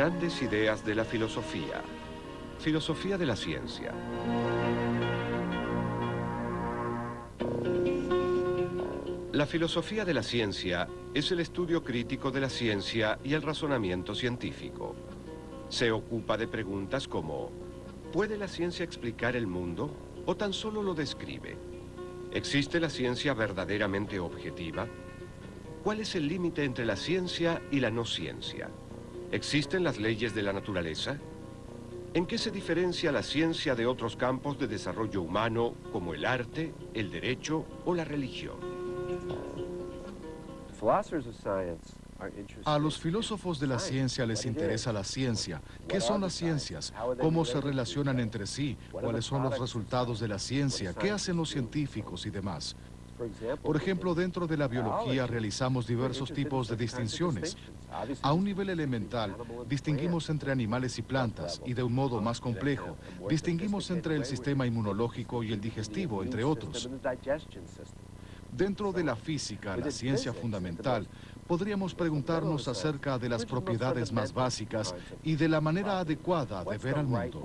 Grandes ideas de la filosofía. Filosofía de la ciencia. La filosofía de la ciencia es el estudio crítico de la ciencia y el razonamiento científico. Se ocupa de preguntas como, ¿puede la ciencia explicar el mundo o tan solo lo describe? ¿Existe la ciencia verdaderamente objetiva? ¿Cuál es el límite entre la ciencia y la no ciencia? ¿Existen las leyes de la naturaleza? ¿En qué se diferencia la ciencia de otros campos de desarrollo humano como el arte, el derecho o la religión? A los filósofos de la ciencia les interesa la ciencia. ¿Qué son las ciencias? ¿Cómo se relacionan entre sí? ¿Cuáles son los resultados de la ciencia? ¿Qué hacen los científicos y demás? Por ejemplo, dentro de la biología realizamos diversos tipos de distinciones. A un nivel elemental, distinguimos entre animales y plantas, y de un modo más complejo, distinguimos entre el sistema inmunológico y el digestivo, entre otros. Dentro de la física, la ciencia fundamental, podríamos preguntarnos acerca de las propiedades más básicas y de la manera adecuada de ver al mundo.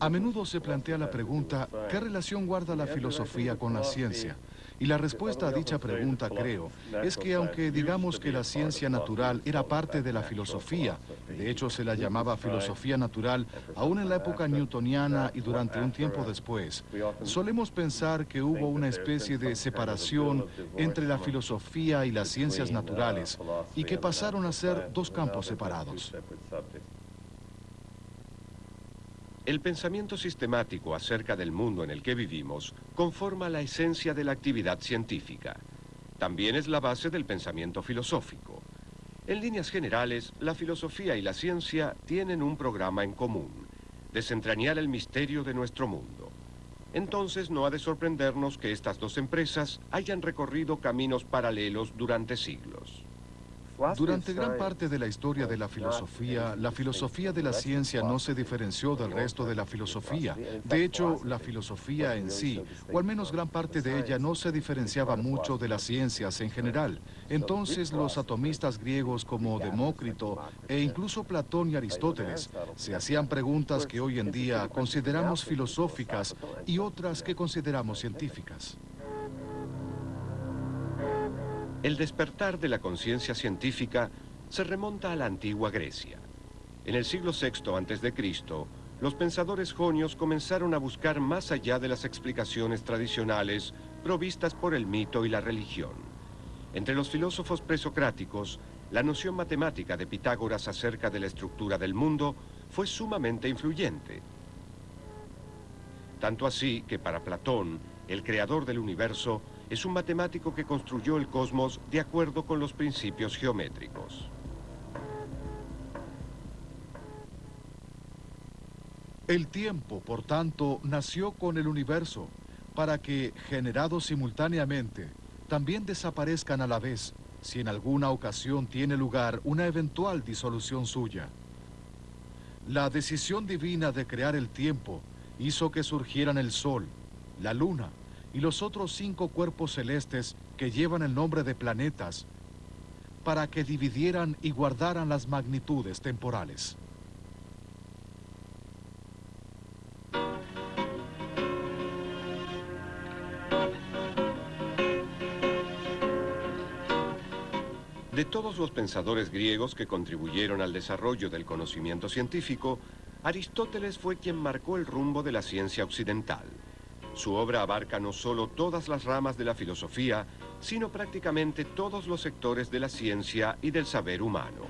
A menudo se plantea la pregunta, ¿qué relación guarda la filosofía con la ciencia? Y la respuesta a dicha pregunta, creo, es que aunque digamos que la ciencia natural era parte de la filosofía, de hecho se la llamaba filosofía natural, aún en la época newtoniana y durante un tiempo después, solemos pensar que hubo una especie de separación entre la filosofía y las ciencias naturales y que pasaron a ser dos campos separados. El pensamiento sistemático acerca del mundo en el que vivimos conforma la esencia de la actividad científica. También es la base del pensamiento filosófico. En líneas generales, la filosofía y la ciencia tienen un programa en común, desentrañar el misterio de nuestro mundo. Entonces no ha de sorprendernos que estas dos empresas hayan recorrido caminos paralelos durante siglos. Durante gran parte de la historia de la filosofía, la filosofía de la ciencia no se diferenció del resto de la filosofía. De hecho, la filosofía en sí, o al menos gran parte de ella, no se diferenciaba mucho de las ciencias en general. Entonces, los atomistas griegos como Demócrito e incluso Platón y Aristóteles se hacían preguntas que hoy en día consideramos filosóficas y otras que consideramos científicas. El despertar de la conciencia científica se remonta a la antigua Grecia. En el siglo VI a.C., los pensadores jonios comenzaron a buscar más allá de las explicaciones tradicionales provistas por el mito y la religión. Entre los filósofos presocráticos, la noción matemática de Pitágoras acerca de la estructura del mundo fue sumamente influyente. Tanto así que para Platón, el creador del universo, es un matemático que construyó el cosmos de acuerdo con los principios geométricos. El tiempo, por tanto, nació con el universo, para que, generados simultáneamente, también desaparezcan a la vez, si en alguna ocasión tiene lugar una eventual disolución suya. La decisión divina de crear el tiempo hizo que surgieran el sol, la luna, y los otros cinco cuerpos celestes que llevan el nombre de planetas, para que dividieran y guardaran las magnitudes temporales. De todos los pensadores griegos que contribuyeron al desarrollo del conocimiento científico, Aristóteles fue quien marcó el rumbo de la ciencia occidental. Su obra abarca no solo todas las ramas de la filosofía, sino prácticamente todos los sectores de la ciencia y del saber humano.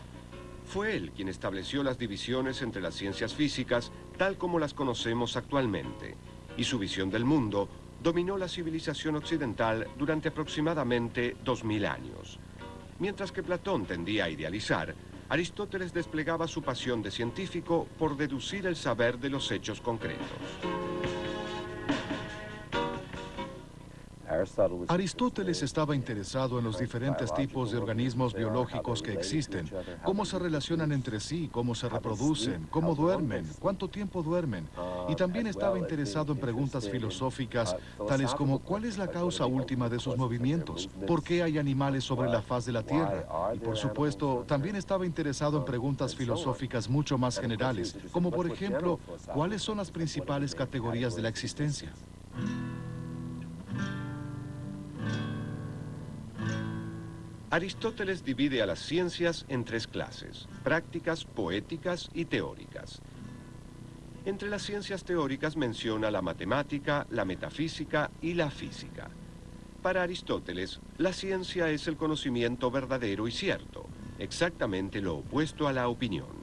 Fue él quien estableció las divisiones entre las ciencias físicas tal como las conocemos actualmente, y su visión del mundo dominó la civilización occidental durante aproximadamente 2000 años. Mientras que Platón tendía a idealizar, Aristóteles desplegaba su pasión de científico por deducir el saber de los hechos concretos. Aristóteles estaba interesado en los diferentes tipos de organismos biológicos que existen, cómo se relacionan entre sí, cómo se reproducen, cómo duermen, cuánto tiempo duermen, y también estaba interesado en preguntas filosóficas tales como cuál es la causa última de sus movimientos, por qué hay animales sobre la faz de la Tierra, y por supuesto también estaba interesado en preguntas filosóficas mucho más generales, como por ejemplo, cuáles son las principales categorías de la existencia. Aristóteles divide a las ciencias en tres clases, prácticas, poéticas y teóricas. Entre las ciencias teóricas menciona la matemática, la metafísica y la física. Para Aristóteles, la ciencia es el conocimiento verdadero y cierto, exactamente lo opuesto a la opinión.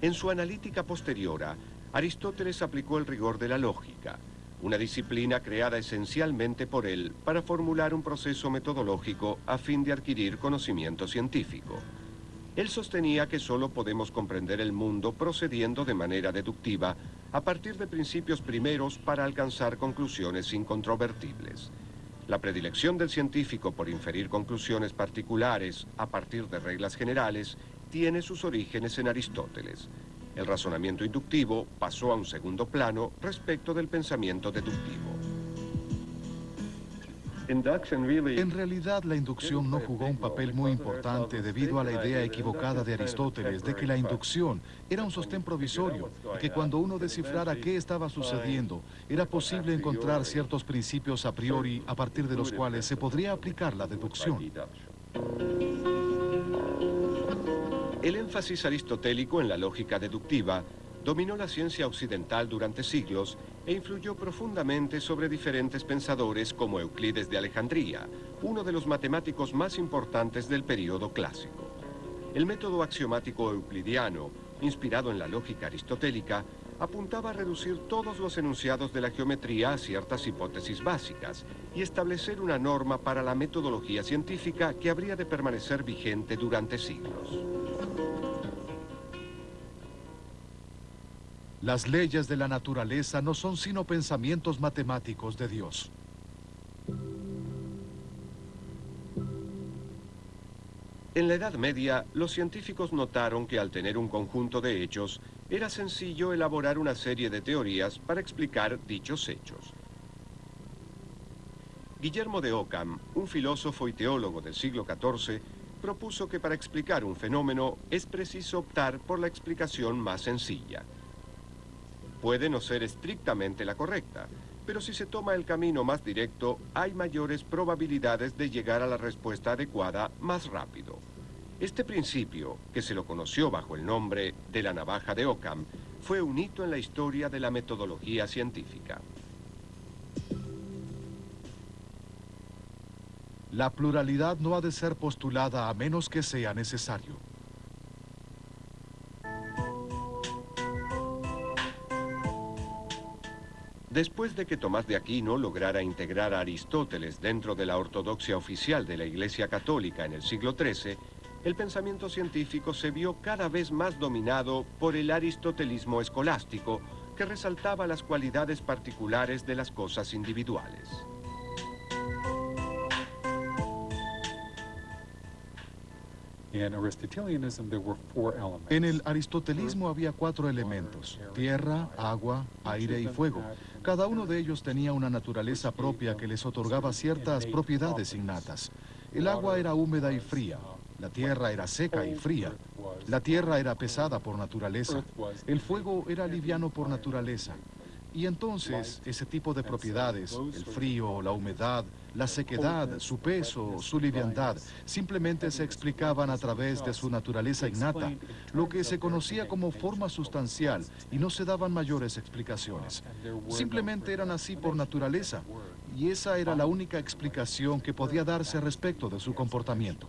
En su analítica posteriora, Aristóteles aplicó el rigor de la lógica, una disciplina creada esencialmente por él para formular un proceso metodológico a fin de adquirir conocimiento científico. Él sostenía que solo podemos comprender el mundo procediendo de manera deductiva a partir de principios primeros para alcanzar conclusiones incontrovertibles. La predilección del científico por inferir conclusiones particulares a partir de reglas generales tiene sus orígenes en Aristóteles. El razonamiento inductivo pasó a un segundo plano respecto del pensamiento deductivo. En realidad, la inducción no jugó un papel muy importante debido a la idea equivocada de Aristóteles de que la inducción era un sostén provisorio y que cuando uno descifrara qué estaba sucediendo, era posible encontrar ciertos principios a priori a partir de los cuales se podría aplicar la deducción. El énfasis aristotélico en la lógica deductiva dominó la ciencia occidental durante siglos e influyó profundamente sobre diferentes pensadores como Euclides de Alejandría, uno de los matemáticos más importantes del período clásico. El método axiomático euclidiano, inspirado en la lógica aristotélica, apuntaba a reducir todos los enunciados de la geometría a ciertas hipótesis básicas y establecer una norma para la metodología científica que habría de permanecer vigente durante siglos. Las leyes de la naturaleza no son sino pensamientos matemáticos de Dios. En la Edad Media, los científicos notaron que al tener un conjunto de hechos, era sencillo elaborar una serie de teorías para explicar dichos hechos. Guillermo de Ockham, un filósofo y teólogo del siglo XIV, propuso que para explicar un fenómeno es preciso optar por la explicación más sencilla. Puede no ser estrictamente la correcta, pero si se toma el camino más directo, hay mayores probabilidades de llegar a la respuesta adecuada más rápido. Este principio, que se lo conoció bajo el nombre de la navaja de Ockham, fue un hito en la historia de la metodología científica. La pluralidad no ha de ser postulada a menos que sea necesario. Después de que Tomás de Aquino lograra integrar a Aristóteles dentro de la ortodoxia oficial de la Iglesia Católica en el siglo XIII, el pensamiento científico se vio cada vez más dominado por el aristotelismo escolástico, que resaltaba las cualidades particulares de las cosas individuales. En el aristotelismo había cuatro elementos, tierra, agua, aire y fuego. Cada uno de ellos tenía una naturaleza propia que les otorgaba ciertas propiedades innatas. El agua era húmeda y fría, la tierra era seca y fría, la tierra era pesada por naturaleza, el fuego era liviano por naturaleza. Y entonces ese tipo de propiedades, el frío, la humedad, la sequedad, su peso, su liviandad, simplemente se explicaban a través de su naturaleza innata, lo que se conocía como forma sustancial y no se daban mayores explicaciones. Simplemente eran así por naturaleza y esa era la única explicación que podía darse respecto de su comportamiento.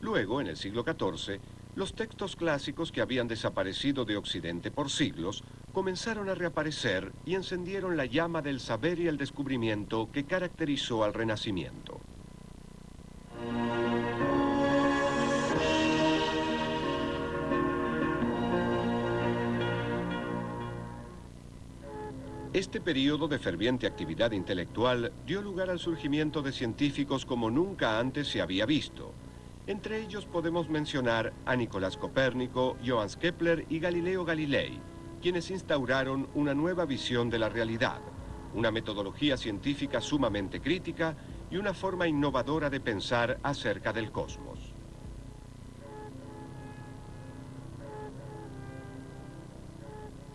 Luego, en el siglo XIV, los textos clásicos que habían desaparecido de Occidente por siglos comenzaron a reaparecer y encendieron la llama del saber y el descubrimiento que caracterizó al Renacimiento. Este periodo de ferviente actividad intelectual dio lugar al surgimiento de científicos como nunca antes se había visto. Entre ellos podemos mencionar a Nicolás Copérnico, Johannes Kepler y Galileo Galilei, quienes instauraron una nueva visión de la realidad, una metodología científica sumamente crítica y una forma innovadora de pensar acerca del cosmos.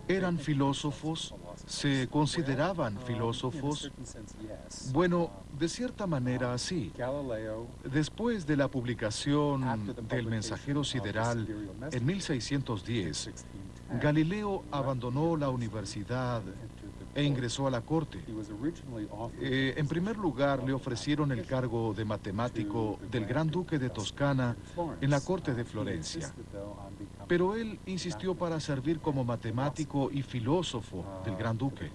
¿Eran filósofos? ¿Se consideraban filósofos? Bueno, de cierta manera sí. Después de la publicación del Mensajero Sideral en 1610, Galileo abandonó la universidad e ingresó a la corte. Eh, en primer lugar, le ofrecieron el cargo de matemático del Gran Duque de Toscana en la corte de Florencia. Pero él insistió para servir como matemático y filósofo del Gran Duque.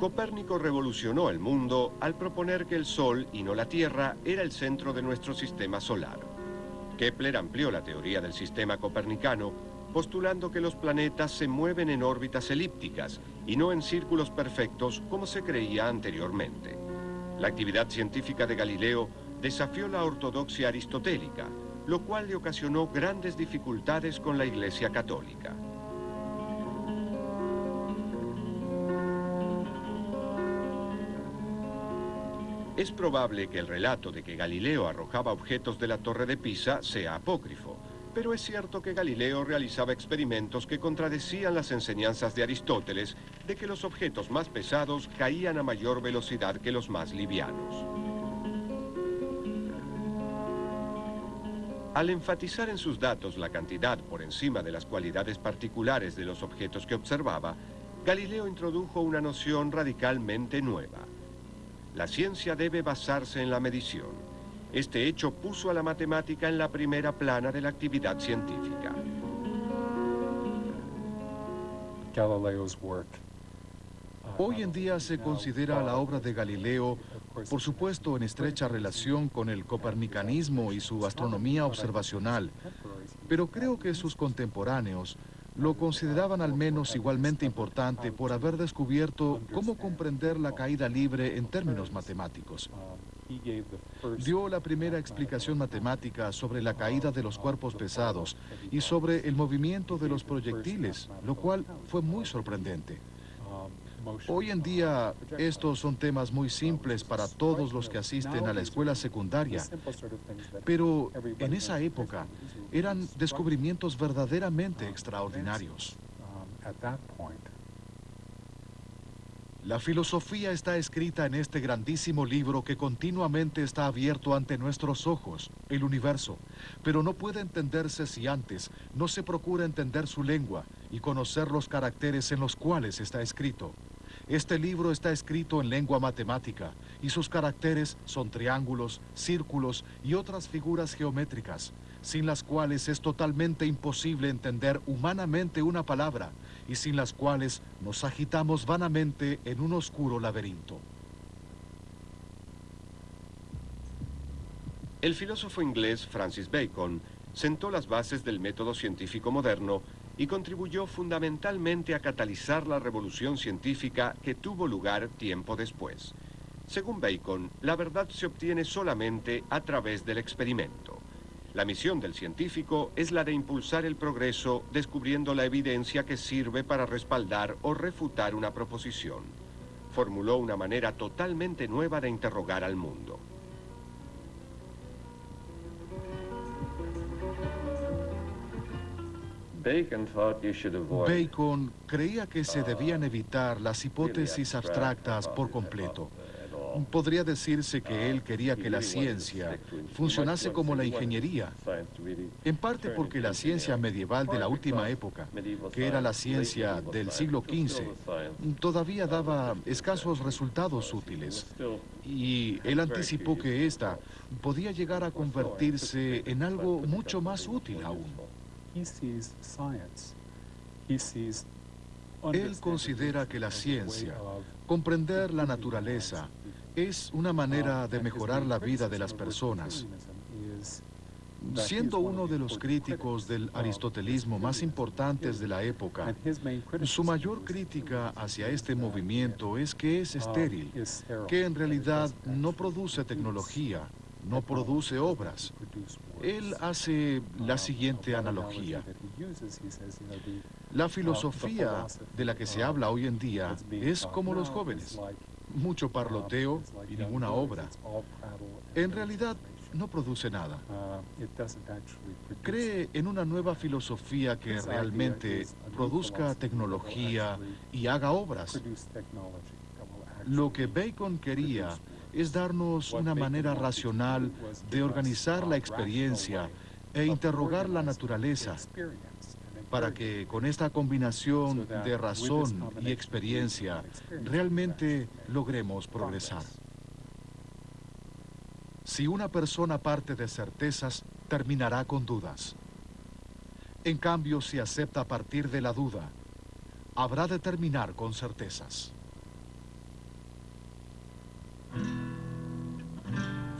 Copérnico revolucionó el mundo al proponer que el Sol y no la Tierra era el centro de nuestro sistema solar. Kepler amplió la teoría del sistema copernicano, postulando que los planetas se mueven en órbitas elípticas y no en círculos perfectos como se creía anteriormente. La actividad científica de Galileo desafió la ortodoxia aristotélica, lo cual le ocasionó grandes dificultades con la Iglesia Católica. Es probable que el relato de que Galileo arrojaba objetos de la Torre de Pisa sea apócrifo, pero es cierto que Galileo realizaba experimentos que contradecían las enseñanzas de Aristóteles de que los objetos más pesados caían a mayor velocidad que los más livianos. Al enfatizar en sus datos la cantidad por encima de las cualidades particulares de los objetos que observaba, Galileo introdujo una noción radicalmente nueva. La ciencia debe basarse en la medición. Este hecho puso a la matemática en la primera plana de la actividad científica. Hoy en día se considera la obra de Galileo, por supuesto en estrecha relación con el copernicanismo y su astronomía observacional, pero creo que sus contemporáneos lo consideraban al menos igualmente importante por haber descubierto cómo comprender la caída libre en términos matemáticos. Dio la primera explicación matemática sobre la caída de los cuerpos pesados y sobre el movimiento de los proyectiles, lo cual fue muy sorprendente. Hoy en día estos son temas muy simples para todos los que asisten a la escuela secundaria, pero en esa época eran descubrimientos verdaderamente extraordinarios. La filosofía está escrita en este grandísimo libro que continuamente está abierto ante nuestros ojos, el universo, pero no puede entenderse si antes no se procura entender su lengua y conocer los caracteres en los cuales está escrito. Este libro está escrito en lengua matemática y sus caracteres son triángulos, círculos y otras figuras geométricas, sin las cuales es totalmente imposible entender humanamente una palabra y sin las cuales nos agitamos vanamente en un oscuro laberinto. El filósofo inglés Francis Bacon sentó las bases del método científico moderno y contribuyó fundamentalmente a catalizar la revolución científica que tuvo lugar tiempo después. Según Bacon, la verdad se obtiene solamente a través del experimento. La misión del científico es la de impulsar el progreso descubriendo la evidencia que sirve para respaldar o refutar una proposición. Formuló una manera totalmente nueva de interrogar al mundo. Bacon creía que se debían evitar las hipótesis abstractas por completo. Podría decirse que él quería que la ciencia funcionase como la ingeniería, en parte porque la ciencia medieval de la última época, que era la ciencia del siglo XV, todavía daba escasos resultados útiles. Y él anticipó que ésta podía llegar a convertirse en algo mucho más útil aún. Él considera que la ciencia, comprender la naturaleza, es una manera de mejorar la vida de las personas. Siendo uno de los críticos del aristotelismo más importantes de la época, su mayor crítica hacia este movimiento es que es estéril, que en realidad no produce tecnología, no produce obras. Él hace la siguiente analogía. La filosofía de la que se habla hoy en día es como los jóvenes, mucho parloteo y ninguna obra. En realidad, no produce nada. Cree en una nueva filosofía que realmente produzca tecnología y haga obras. Lo que Bacon quería es darnos una manera racional de organizar la experiencia e interrogar la naturaleza para que con esta combinación de razón y experiencia realmente logremos progresar. Si una persona parte de certezas, terminará con dudas. En cambio, si acepta partir de la duda, habrá de terminar con certezas.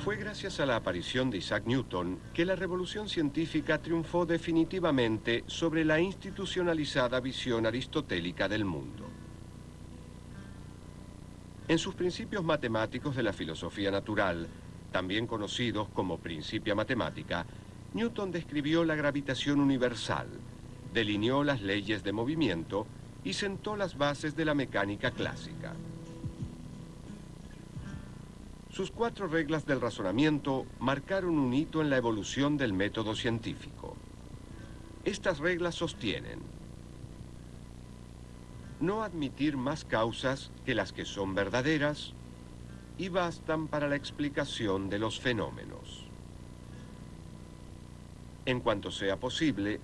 Fue gracias a la aparición de Isaac Newton que la revolución científica triunfó definitivamente sobre la institucionalizada visión aristotélica del mundo. En sus principios matemáticos de la filosofía natural, también conocidos como Principia Matemática, Newton describió la gravitación universal, delineó las leyes de movimiento y sentó las bases de la mecánica clásica. Sus cuatro reglas del razonamiento marcaron un hito en la evolución del método científico. Estas reglas sostienen no admitir más causas que las que son verdaderas y bastan para la explicación de los fenómenos. En cuanto sea posible,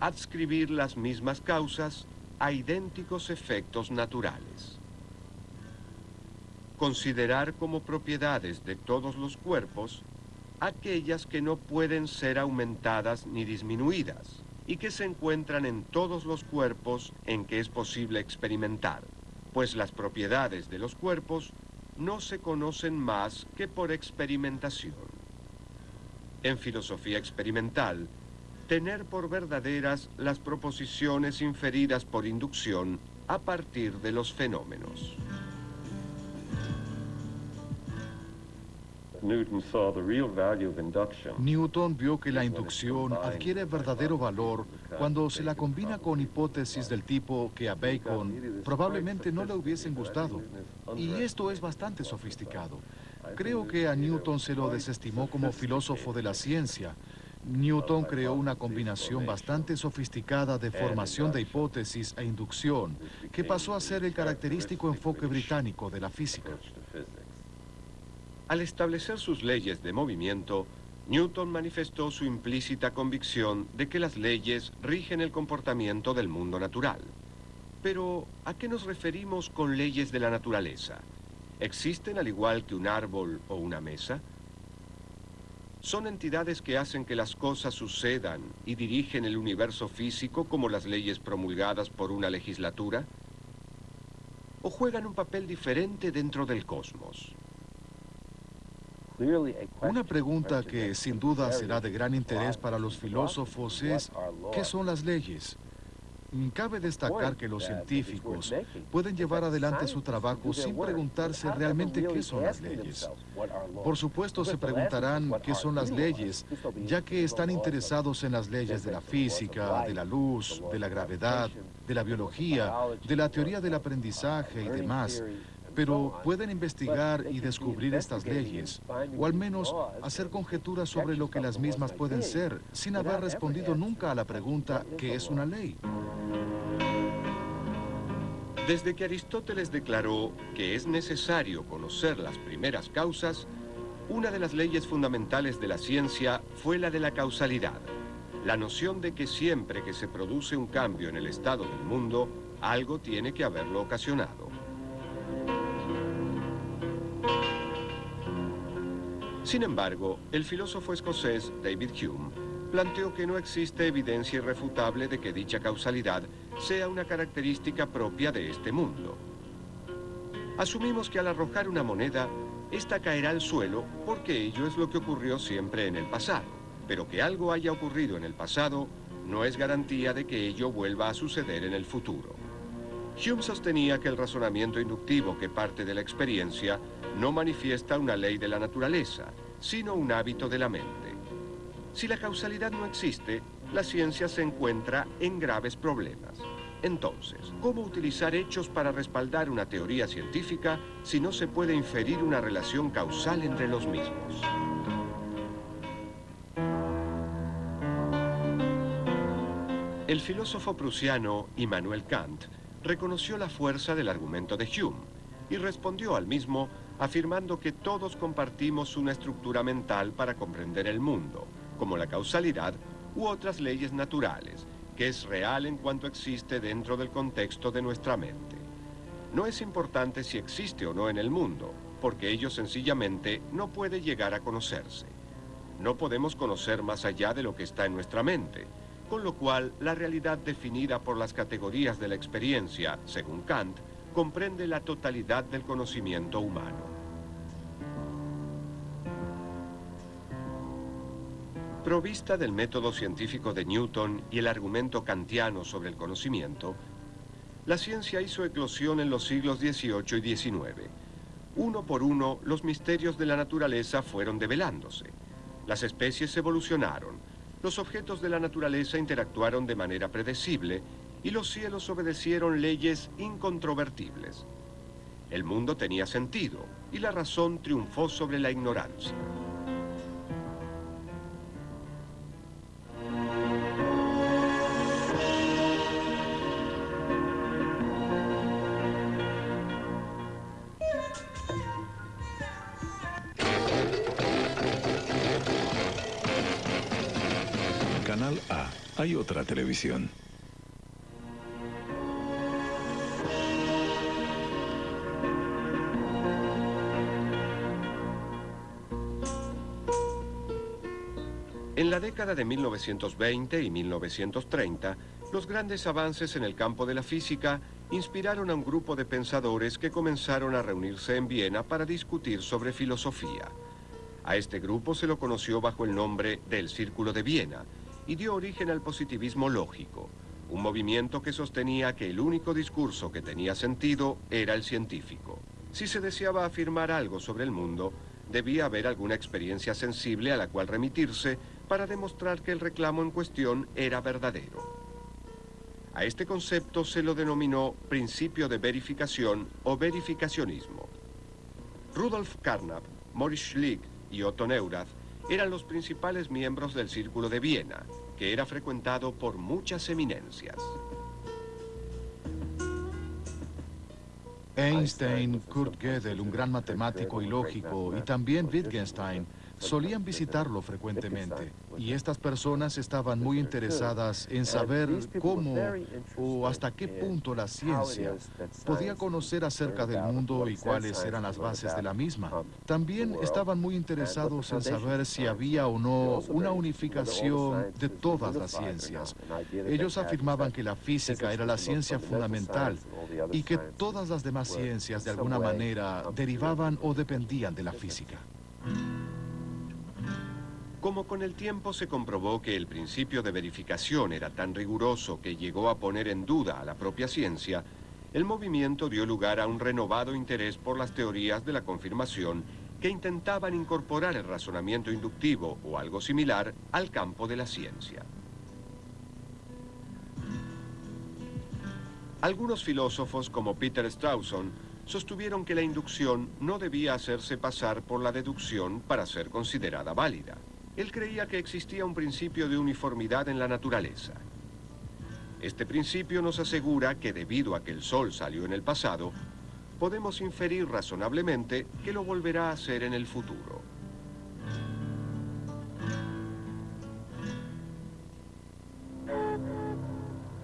adscribir las mismas causas a idénticos efectos naturales considerar como propiedades de todos los cuerpos aquellas que no pueden ser aumentadas ni disminuidas y que se encuentran en todos los cuerpos en que es posible experimentar, pues las propiedades de los cuerpos no se conocen más que por experimentación. En filosofía experimental, tener por verdaderas las proposiciones inferidas por inducción a partir de los fenómenos. Newton vio que la inducción adquiere verdadero valor cuando se la combina con hipótesis del tipo que a Bacon probablemente no le hubiesen gustado. Y esto es bastante sofisticado. Creo que a Newton se lo desestimó como filósofo de la ciencia. Newton creó una combinación bastante sofisticada de formación de hipótesis e inducción, que pasó a ser el característico enfoque británico de la física. Al establecer sus leyes de movimiento, Newton manifestó su implícita convicción de que las leyes rigen el comportamiento del mundo natural. Pero, ¿a qué nos referimos con leyes de la naturaleza? ¿Existen al igual que un árbol o una mesa? ¿Son entidades que hacen que las cosas sucedan y dirigen el universo físico como las leyes promulgadas por una legislatura? ¿O juegan un papel diferente dentro del cosmos? Una pregunta que sin duda será de gran interés para los filósofos es, ¿qué son las leyes? Cabe destacar que los científicos pueden llevar adelante su trabajo sin preguntarse realmente qué son las leyes. Por supuesto se preguntarán qué son las leyes, ya que están interesados en las leyes de la física, de la luz, de la gravedad, de la biología, de la teoría del aprendizaje y demás pero pueden investigar y descubrir estas leyes, o al menos hacer conjeturas sobre lo que las mismas pueden ser, sin haber respondido nunca a la pregunta ¿qué es una ley? Desde que Aristóteles declaró que es necesario conocer las primeras causas, una de las leyes fundamentales de la ciencia fue la de la causalidad, la noción de que siempre que se produce un cambio en el estado del mundo, algo tiene que haberlo ocasionado. Sin embargo, el filósofo escocés David Hume planteó que no existe evidencia irrefutable de que dicha causalidad sea una característica propia de este mundo. Asumimos que al arrojar una moneda, esta caerá al suelo porque ello es lo que ocurrió siempre en el pasado. pero que algo haya ocurrido en el pasado no es garantía de que ello vuelva a suceder en el futuro. Hume sostenía que el razonamiento inductivo que parte de la experiencia no manifiesta una ley de la naturaleza, sino un hábito de la mente. Si la causalidad no existe, la ciencia se encuentra en graves problemas. Entonces, ¿cómo utilizar hechos para respaldar una teoría científica si no se puede inferir una relación causal entre los mismos? El filósofo prusiano Immanuel Kant reconoció la fuerza del argumento de Hume y respondió al mismo afirmando que todos compartimos una estructura mental para comprender el mundo, como la causalidad u otras leyes naturales, que es real en cuanto existe dentro del contexto de nuestra mente. No es importante si existe o no en el mundo, porque ello sencillamente no puede llegar a conocerse. No podemos conocer más allá de lo que está en nuestra mente, con lo cual la realidad definida por las categorías de la experiencia, según Kant, comprende la totalidad del conocimiento humano. Provista del método científico de Newton y el argumento kantiano sobre el conocimiento, la ciencia hizo eclosión en los siglos XVIII y XIX. Uno por uno, los misterios de la naturaleza fueron develándose. Las especies evolucionaron, los objetos de la naturaleza interactuaron de manera predecible y los cielos obedecieron leyes incontrovertibles. El mundo tenía sentido y la razón triunfó sobre la ignorancia. Hay otra televisión. En la década de 1920 y 1930, los grandes avances en el campo de la física inspiraron a un grupo de pensadores que comenzaron a reunirse en Viena para discutir sobre filosofía. A este grupo se lo conoció bajo el nombre del Círculo de Viena, y dio origen al positivismo lógico, un movimiento que sostenía que el único discurso que tenía sentido era el científico. Si se deseaba afirmar algo sobre el mundo, debía haber alguna experiencia sensible a la cual remitirse para demostrar que el reclamo en cuestión era verdadero. A este concepto se lo denominó principio de verificación o verificacionismo. Rudolf Carnap, Maurice Schlick y Otto Neurath eran los principales miembros del Círculo de Viena, que era frecuentado por muchas eminencias. Einstein, Kurt Gödel, un gran matemático y lógico, y también Wittgenstein, solían visitarlo frecuentemente y estas personas estaban muy interesadas en saber cómo o hasta qué punto la ciencia podía conocer acerca del mundo y cuáles eran las bases de la misma. También estaban muy interesados en saber si había o no una unificación de todas las ciencias. Ellos afirmaban que la física era la ciencia fundamental y que todas las demás ciencias de alguna manera derivaban o dependían de la física. Como con el tiempo se comprobó que el principio de verificación era tan riguroso que llegó a poner en duda a la propia ciencia, el movimiento dio lugar a un renovado interés por las teorías de la confirmación que intentaban incorporar el razonamiento inductivo o algo similar al campo de la ciencia. Algunos filósofos como Peter Strawson sostuvieron que la inducción no debía hacerse pasar por la deducción para ser considerada válida. Él creía que existía un principio de uniformidad en la naturaleza. Este principio nos asegura que debido a que el Sol salió en el pasado, podemos inferir razonablemente que lo volverá a hacer en el futuro.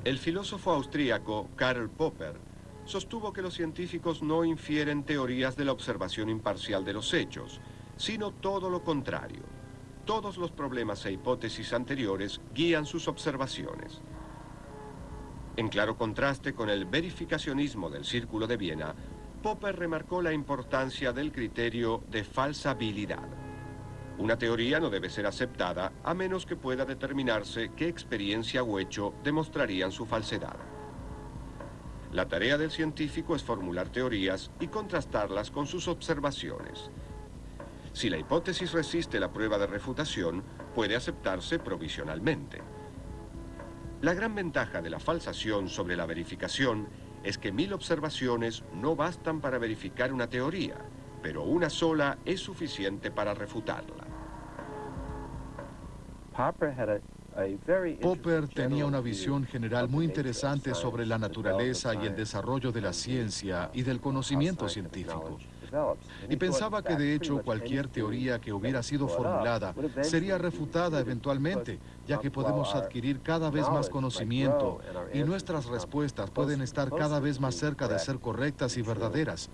El filósofo austríaco Karl Popper sostuvo que los científicos no infieren teorías de la observación imparcial de los hechos, sino todo lo contrario. Todos los problemas e hipótesis anteriores guían sus observaciones. En claro contraste con el verificacionismo del Círculo de Viena, Popper remarcó la importancia del criterio de falsabilidad. Una teoría no debe ser aceptada a menos que pueda determinarse qué experiencia o hecho demostrarían su falsedad. La tarea del científico es formular teorías y contrastarlas con sus observaciones. Si la hipótesis resiste la prueba de refutación, puede aceptarse provisionalmente. La gran ventaja de la falsación sobre la verificación es que mil observaciones no bastan para verificar una teoría, pero una sola es suficiente para refutarla. Popper tenía una visión general muy interesante sobre la naturaleza y el desarrollo de la ciencia y del conocimiento científico. Y pensaba que de hecho cualquier teoría que hubiera sido formulada sería refutada eventualmente, ya que podemos adquirir cada vez más conocimiento y nuestras respuestas pueden estar cada vez más cerca de ser correctas y verdaderas.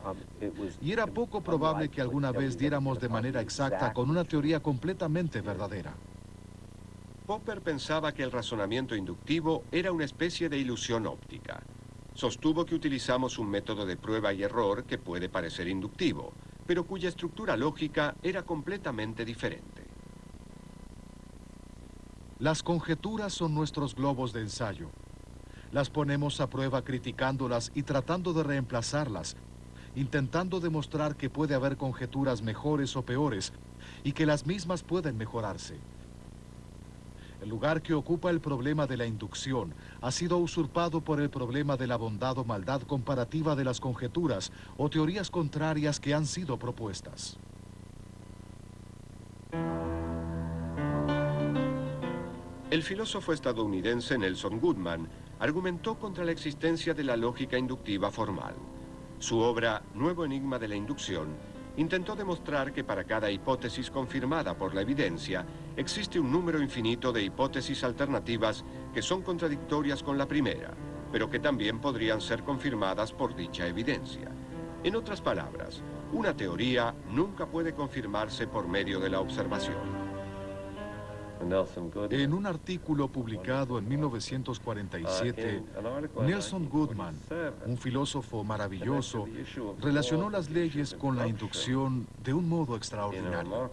Y era poco probable que alguna vez diéramos de manera exacta con una teoría completamente verdadera. Popper pensaba que el razonamiento inductivo era una especie de ilusión óptica. Sostuvo que utilizamos un método de prueba y error que puede parecer inductivo, pero cuya estructura lógica era completamente diferente. Las conjeturas son nuestros globos de ensayo. Las ponemos a prueba criticándolas y tratando de reemplazarlas, intentando demostrar que puede haber conjeturas mejores o peores y que las mismas pueden mejorarse. El lugar que ocupa el problema de la inducción ha sido usurpado por el problema de la bondad o maldad comparativa de las conjeturas o teorías contrarias que han sido propuestas. El filósofo estadounidense Nelson Goodman argumentó contra la existencia de la lógica inductiva formal. Su obra Nuevo Enigma de la Inducción intentó demostrar que para cada hipótesis confirmada por la evidencia, existe un número infinito de hipótesis alternativas que son contradictorias con la primera, pero que también podrían ser confirmadas por dicha evidencia. En otras palabras, una teoría nunca puede confirmarse por medio de la observación. En un artículo publicado en 1947, Nelson Goodman, un filósofo maravilloso, relacionó las leyes con la inducción de un modo extraordinario.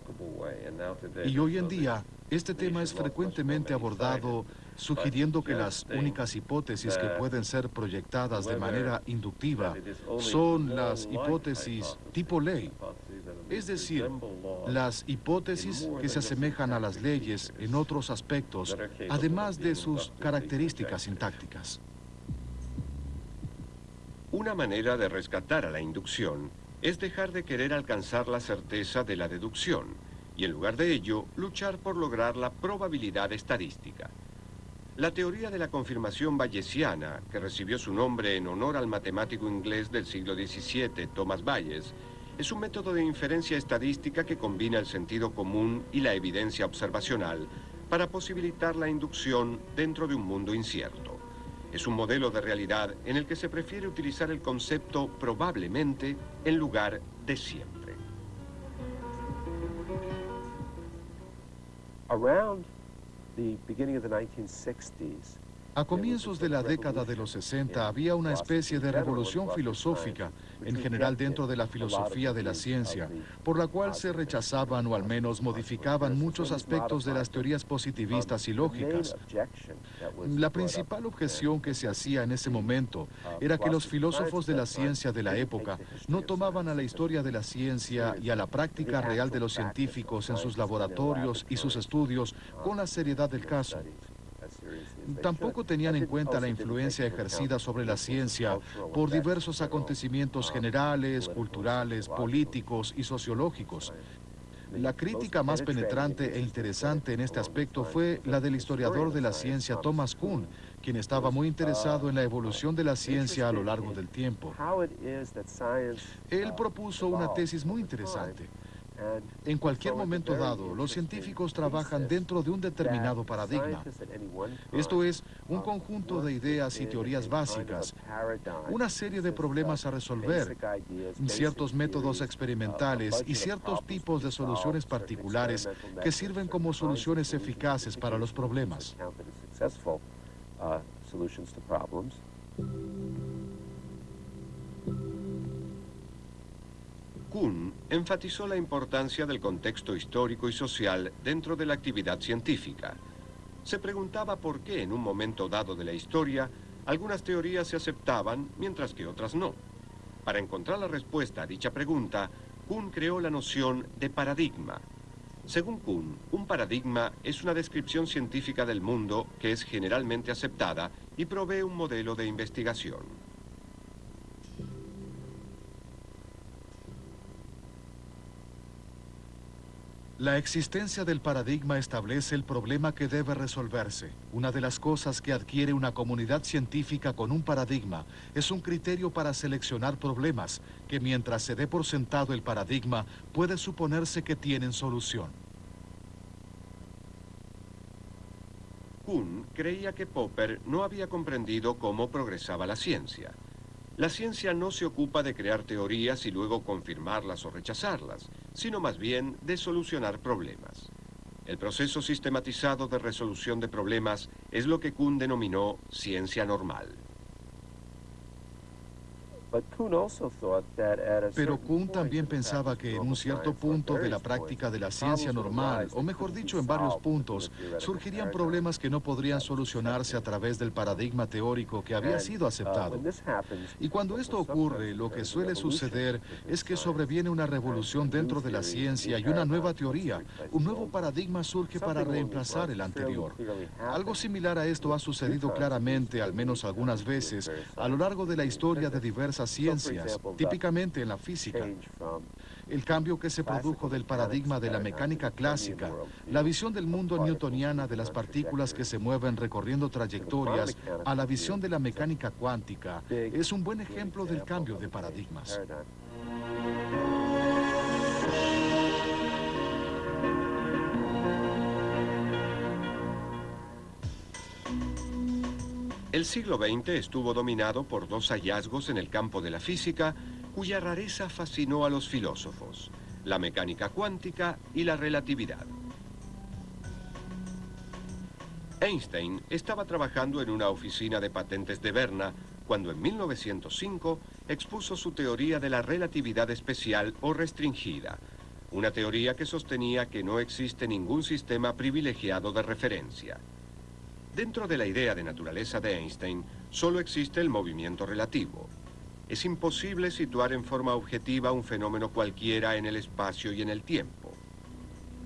Y hoy en día, este tema es frecuentemente abordado sugiriendo que las únicas hipótesis que pueden ser proyectadas de manera inductiva son las hipótesis tipo ley, es decir, las hipótesis que se asemejan a las leyes en otros aspectos, además de sus características sintácticas. Una manera de rescatar a la inducción es dejar de querer alcanzar la certeza de la deducción y en lugar de ello luchar por lograr la probabilidad estadística. La teoría de la confirmación bayesiana, que recibió su nombre en honor al matemático inglés del siglo XVII, Thomas Bayes, es un método de inferencia estadística que combina el sentido común y la evidencia observacional para posibilitar la inducción dentro de un mundo incierto. Es un modelo de realidad en el que se prefiere utilizar el concepto probablemente en lugar de siempre. Around the beginning of the 1960s, a comienzos de la década de los 60 había una especie de revolución filosófica, en general dentro de la filosofía de la ciencia, por la cual se rechazaban o al menos modificaban muchos aspectos de las teorías positivistas y lógicas. La principal objeción que se hacía en ese momento era que los filósofos de la ciencia de la época no tomaban a la historia de la ciencia y a la práctica real de los científicos en sus laboratorios y sus estudios con la seriedad del caso. Tampoco tenían en cuenta la influencia ejercida sobre la ciencia por diversos acontecimientos generales, culturales, políticos y sociológicos. La crítica más penetrante e interesante en este aspecto fue la del historiador de la ciencia Thomas Kuhn, quien estaba muy interesado en la evolución de la ciencia a lo largo del tiempo. Él propuso una tesis muy interesante. En cualquier momento dado, los científicos trabajan dentro de un determinado paradigma. Esto es, un conjunto de ideas y teorías básicas, una serie de problemas a resolver, ciertos métodos experimentales y ciertos tipos de soluciones particulares que sirven como soluciones eficaces para los problemas. Kuhn enfatizó la importancia del contexto histórico y social dentro de la actividad científica. Se preguntaba por qué en un momento dado de la historia algunas teorías se aceptaban mientras que otras no. Para encontrar la respuesta a dicha pregunta, Kuhn creó la noción de paradigma. Según Kuhn, un paradigma es una descripción científica del mundo que es generalmente aceptada y provee un modelo de investigación. La existencia del paradigma establece el problema que debe resolverse. Una de las cosas que adquiere una comunidad científica con un paradigma es un criterio para seleccionar problemas que mientras se dé por sentado el paradigma puede suponerse que tienen solución. Kuhn creía que Popper no había comprendido cómo progresaba la ciencia. La ciencia no se ocupa de crear teorías y luego confirmarlas o rechazarlas, sino más bien de solucionar problemas. El proceso sistematizado de resolución de problemas es lo que Kuhn denominó ciencia normal. Pero Kuhn también pensaba que en un cierto punto de la práctica de la ciencia normal, o mejor dicho, en varios puntos, surgirían problemas que no podrían solucionarse a través del paradigma teórico que había sido aceptado. Y cuando esto ocurre, lo que suele suceder es que sobreviene una revolución dentro de la ciencia y una nueva teoría, un nuevo paradigma surge para reemplazar el anterior. Algo similar a esto ha sucedido claramente, al menos algunas veces, a lo largo de la historia de diversas ciencias, típicamente en la física. El cambio que se produjo del paradigma de la mecánica clásica, la visión del mundo newtoniana de las partículas que se mueven recorriendo trayectorias, a la visión de la mecánica cuántica, es un buen ejemplo del cambio de paradigmas. El siglo XX estuvo dominado por dos hallazgos en el campo de la física cuya rareza fascinó a los filósofos, la mecánica cuántica y la relatividad. Einstein estaba trabajando en una oficina de patentes de Berna cuando en 1905 expuso su teoría de la relatividad especial o restringida, una teoría que sostenía que no existe ningún sistema privilegiado de referencia. Dentro de la idea de naturaleza de Einstein, solo existe el movimiento relativo. Es imposible situar en forma objetiva un fenómeno cualquiera en el espacio y en el tiempo.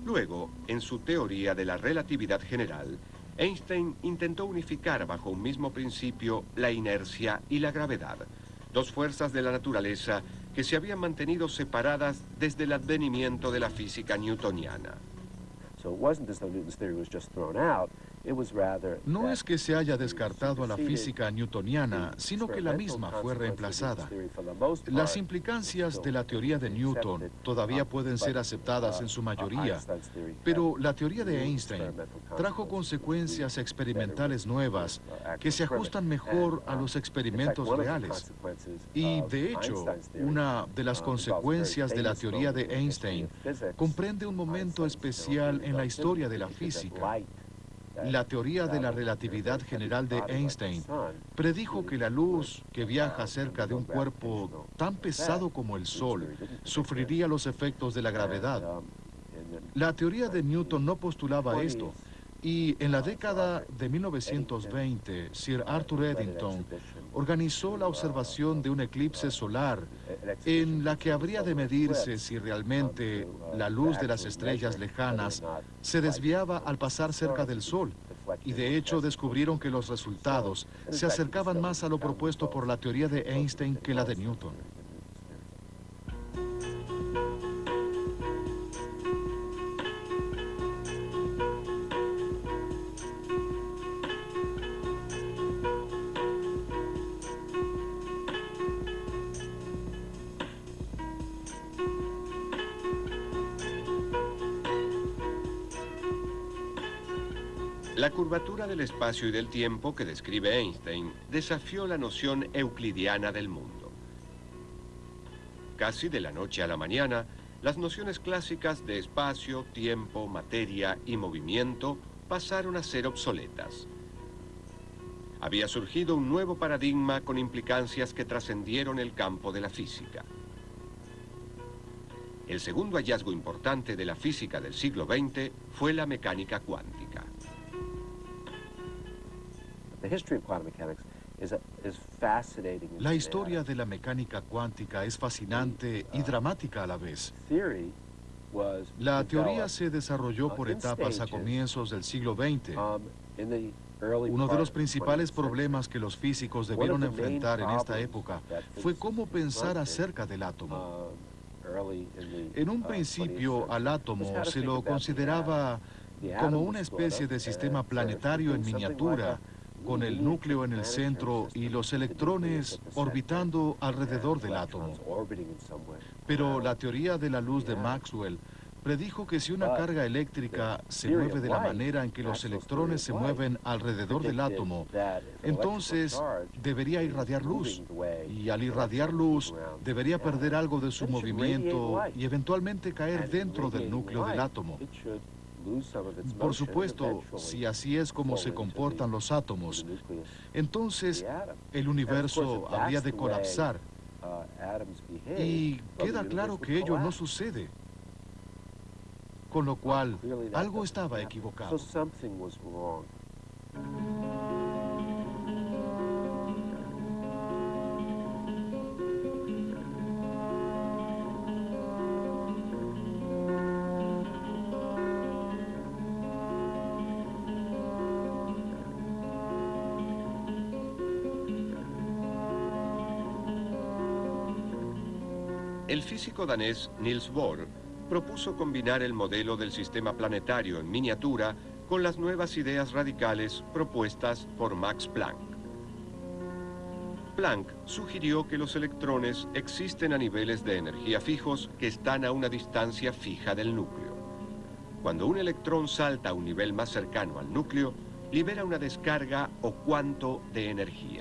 Luego, en su teoría de la relatividad general, Einstein intentó unificar bajo un mismo principio la inercia y la gravedad, dos fuerzas de la naturaleza que se habían mantenido separadas desde el advenimiento de la física newtoniana. No es que se haya descartado a la física newtoniana, sino que la misma fue reemplazada. Las implicancias de la teoría de Newton todavía pueden ser aceptadas en su mayoría, pero la teoría de Einstein trajo consecuencias experimentales nuevas que se ajustan mejor a los experimentos reales. Y, de hecho, una de las consecuencias de la teoría de Einstein comprende un momento especial en la historia de la física. La teoría de la relatividad general de Einstein predijo que la luz que viaja cerca de un cuerpo tan pesado como el Sol sufriría los efectos de la gravedad. La teoría de Newton no postulaba esto, y en la década de 1920, Sir Arthur Eddington organizó la observación de un eclipse solar en la que habría de medirse si realmente la luz de las estrellas lejanas se desviaba al pasar cerca del Sol. Y de hecho descubrieron que los resultados se acercaban más a lo propuesto por la teoría de Einstein que la de Newton. Del espacio y del tiempo que describe Einstein desafió la noción euclidiana del mundo. Casi de la noche a la mañana, las nociones clásicas de espacio, tiempo, materia y movimiento pasaron a ser obsoletas. Había surgido un nuevo paradigma con implicancias que trascendieron el campo de la física. El segundo hallazgo importante de la física del siglo XX fue la mecánica cuántica. La historia de la mecánica cuántica es fascinante y dramática a la vez. La teoría se desarrolló por etapas a comienzos del siglo XX. Uno de los principales problemas que los físicos debieron enfrentar en esta época fue cómo pensar acerca del átomo. En un principio al átomo se lo consideraba como una especie de sistema planetario en miniatura, con el núcleo en el centro y los electrones orbitando alrededor del átomo. Pero la teoría de la luz de Maxwell predijo que si una carga eléctrica se mueve de la manera en que los electrones se mueven alrededor del átomo, entonces debería irradiar luz. Y al irradiar luz, debería perder algo de su movimiento y eventualmente caer dentro del núcleo del átomo. Por supuesto, si así es como se comportan los átomos, entonces el universo habría de colapsar. Y queda claro que ello no sucede con lo cual algo estaba equivocado. El físico danés Niels Bohr propuso combinar el modelo del sistema planetario en miniatura con las nuevas ideas radicales propuestas por Max Planck. Planck sugirió que los electrones existen a niveles de energía fijos que están a una distancia fija del núcleo. Cuando un electrón salta a un nivel más cercano al núcleo, libera una descarga o cuanto de energía.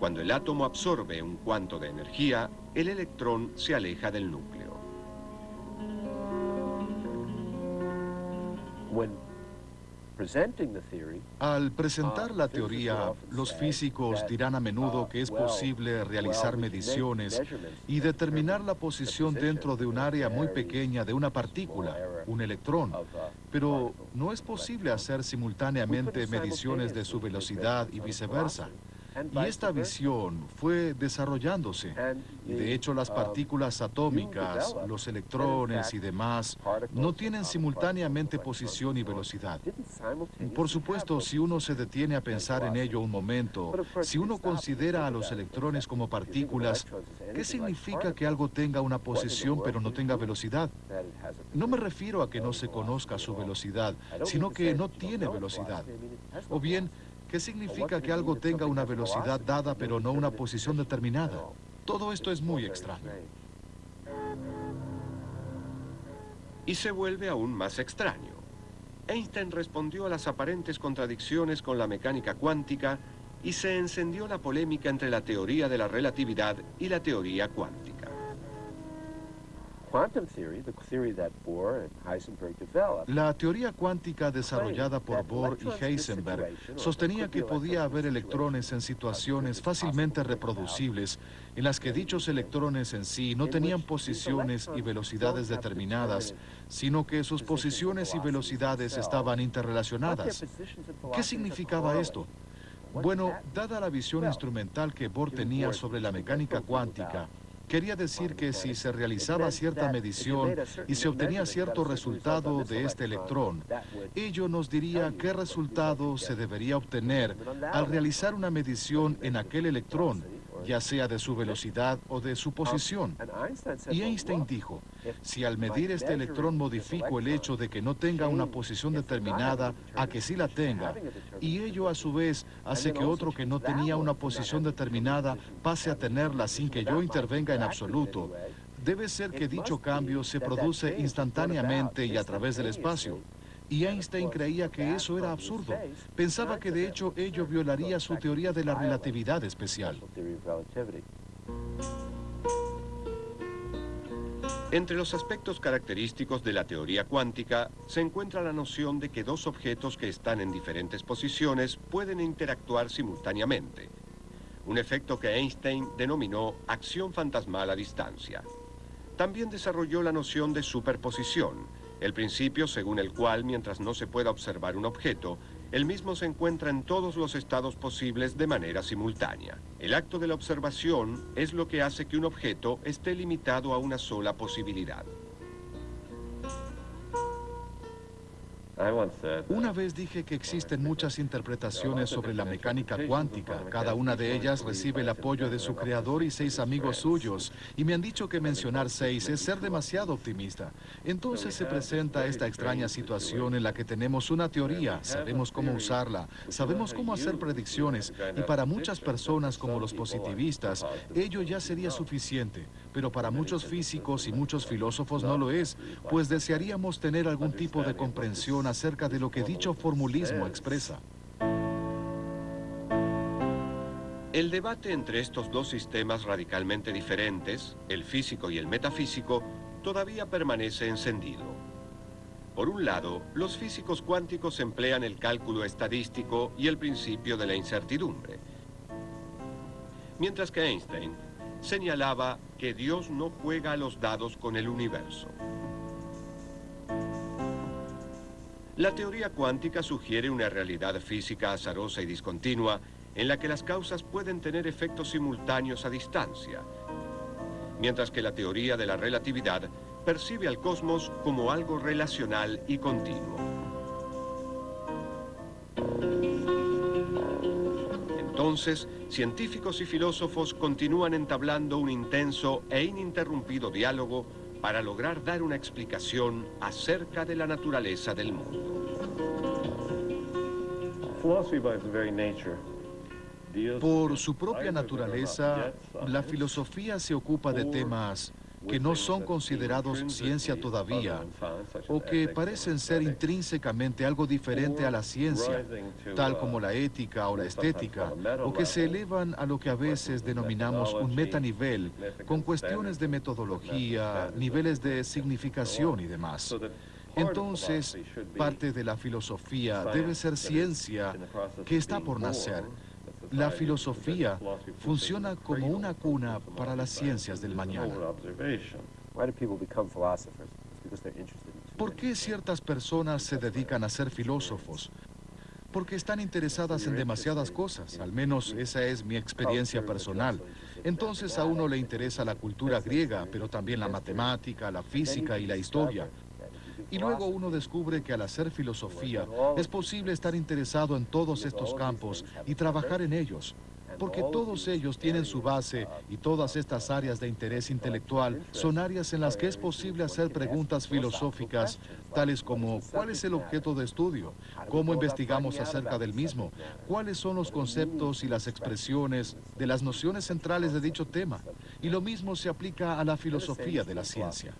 Cuando el átomo absorbe un cuanto de energía, el electrón se aleja del núcleo. Al presentar la teoría, los físicos dirán a menudo que es posible realizar mediciones y determinar la posición dentro de un área muy pequeña de una partícula, un electrón, pero no es posible hacer simultáneamente mediciones de su velocidad y viceversa. Y esta visión fue desarrollándose. Y de hecho las partículas atómicas, los electrones y demás, no tienen simultáneamente posición y velocidad. Por supuesto, si uno se detiene a pensar en ello un momento, si uno considera a los electrones como partículas, ¿qué significa que algo tenga una posición pero no tenga velocidad? No me refiero a que no se conozca su velocidad, sino que no tiene velocidad. O bien, ¿Qué significa que algo tenga una velocidad dada pero no una posición determinada? Todo esto es muy extraño. Y se vuelve aún más extraño. Einstein respondió a las aparentes contradicciones con la mecánica cuántica y se encendió la polémica entre la teoría de la relatividad y la teoría cuántica. La teoría cuántica desarrollada por Bohr y Heisenberg sostenía que podía haber electrones en situaciones fácilmente reproducibles en las que dichos electrones en sí no tenían posiciones y velocidades determinadas, sino que sus posiciones y velocidades estaban interrelacionadas. ¿Qué significaba esto? Bueno, dada la visión instrumental que Bohr tenía sobre la mecánica cuántica, Quería decir que si se realizaba cierta medición y se obtenía cierto resultado de este electrón, ello nos diría qué resultado se debería obtener al realizar una medición en aquel electrón ya sea de su velocidad o de su posición. Y Einstein dijo, si al medir este electrón modifico el hecho de que no tenga una posición determinada a que sí la tenga, y ello a su vez hace que otro que no tenía una posición determinada pase a tenerla sin que yo intervenga en absoluto, debe ser que dicho cambio se produce instantáneamente y a través del espacio. Y Einstein creía que eso era absurdo. Pensaba que de hecho ello violaría su teoría de la relatividad especial. Entre los aspectos característicos de la teoría cuántica se encuentra la noción de que dos objetos que están en diferentes posiciones pueden interactuar simultáneamente, un efecto que Einstein denominó acción fantasmal a distancia. También desarrolló la noción de superposición, el principio según el cual mientras no se pueda observar un objeto, el mismo se encuentra en todos los estados posibles de manera simultánea. El acto de la observación es lo que hace que un objeto esté limitado a una sola posibilidad. Una vez dije que existen muchas interpretaciones sobre la mecánica cuántica. Cada una de ellas recibe el apoyo de su creador y seis amigos suyos. Y me han dicho que mencionar seis es ser demasiado optimista. Entonces se presenta esta extraña situación en la que tenemos una teoría, sabemos cómo usarla, sabemos cómo hacer predicciones. Y para muchas personas como los positivistas, ello ya sería suficiente. Pero para muchos físicos y muchos filósofos no lo es, pues desearíamos tener algún tipo de comprensión acerca de lo que dicho formulismo expresa. El debate entre estos dos sistemas radicalmente diferentes, el físico y el metafísico, todavía permanece encendido. Por un lado, los físicos cuánticos emplean el cálculo estadístico y el principio de la incertidumbre, mientras que Einstein señalaba que Dios no juega a los dados con el universo. La teoría cuántica sugiere una realidad física azarosa y discontinua en la que las causas pueden tener efectos simultáneos a distancia, mientras que la teoría de la relatividad percibe al cosmos como algo relacional y continuo. Entonces, científicos y filósofos continúan entablando un intenso e ininterrumpido diálogo para lograr dar una explicación acerca de la naturaleza del mundo. Por su propia naturaleza, la filosofía se ocupa de temas que no son considerados ciencia todavía o que parecen ser intrínsecamente algo diferente a la ciencia, tal como la ética o la estética, o que se elevan a lo que a veces denominamos un metanivel, con cuestiones de metodología, niveles de significación y demás. Entonces, parte de la filosofía debe ser ciencia que está por nacer, la filosofía funciona como una cuna para las ciencias del mañana. ¿Por qué ciertas personas se dedican a ser filósofos? Porque están interesadas en demasiadas cosas, al menos esa es mi experiencia personal. Entonces a uno le interesa la cultura griega, pero también la matemática, la física y la historia. Y luego uno descubre que al hacer filosofía es posible estar interesado en todos estos campos y trabajar en ellos, porque todos ellos tienen su base y todas estas áreas de interés intelectual son áreas en las que es posible hacer preguntas filosóficas, tales como ¿cuál es el objeto de estudio? ¿Cómo investigamos acerca del mismo? ¿Cuáles son los conceptos y las expresiones de las nociones centrales de dicho tema? Y lo mismo se aplica a la filosofía de la ciencia.